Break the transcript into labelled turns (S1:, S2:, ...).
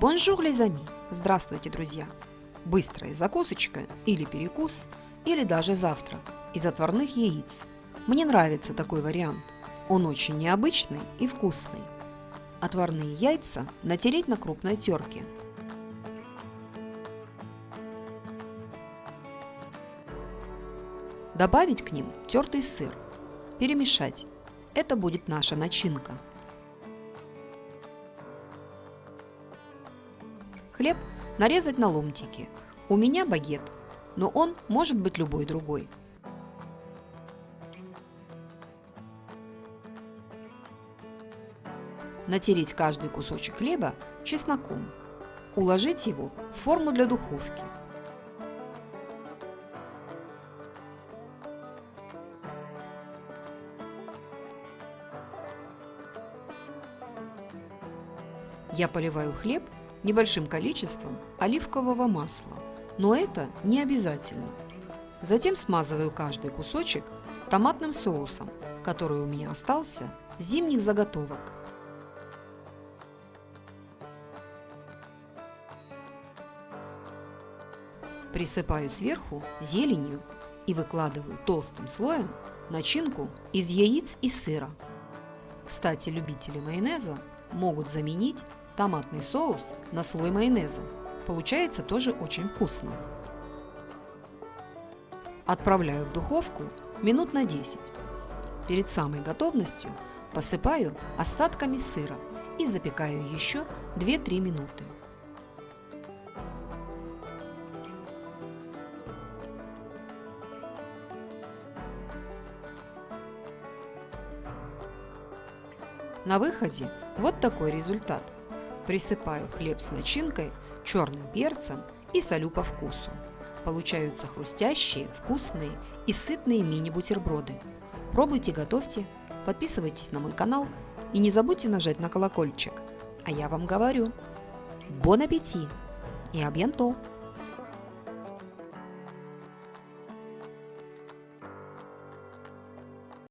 S1: Bonjour, les amis! Здравствуйте, друзья! Быстрая закусочка или перекус, или даже завтрак из отварных яиц. Мне нравится такой вариант. Он очень необычный и вкусный. Отварные яйца натереть на крупной терке. Добавить к ним тертый сыр. Перемешать. Это будет наша начинка. Хлеб нарезать на ломтики. У меня багет, но он может быть любой другой. Натереть каждый кусочек хлеба чесноком. Уложить его в форму для духовки. Я поливаю хлеб небольшим количеством оливкового масла, но это не обязательно. Затем смазываю каждый кусочек томатным соусом, который у меня остался с зимних заготовок. Присыпаю сверху зеленью и выкладываю толстым слоем начинку из яиц и сыра. Кстати, любители майонеза могут заменить томатный соус на слой майонеза. Получается тоже очень вкусно. Отправляю в духовку минут на 10. Перед самой готовностью посыпаю остатками сыра и запекаю еще 2-3 минуты. На выходе вот такой результат – Присыпаю хлеб с начинкой, черным перцем и солю по вкусу. Получаются хрустящие, вкусные и сытные мини-бутерброды. Пробуйте, готовьте, подписывайтесь на мой канал и не забудьте нажать на колокольчик. А я вам говорю, бон аппетит и абьянто!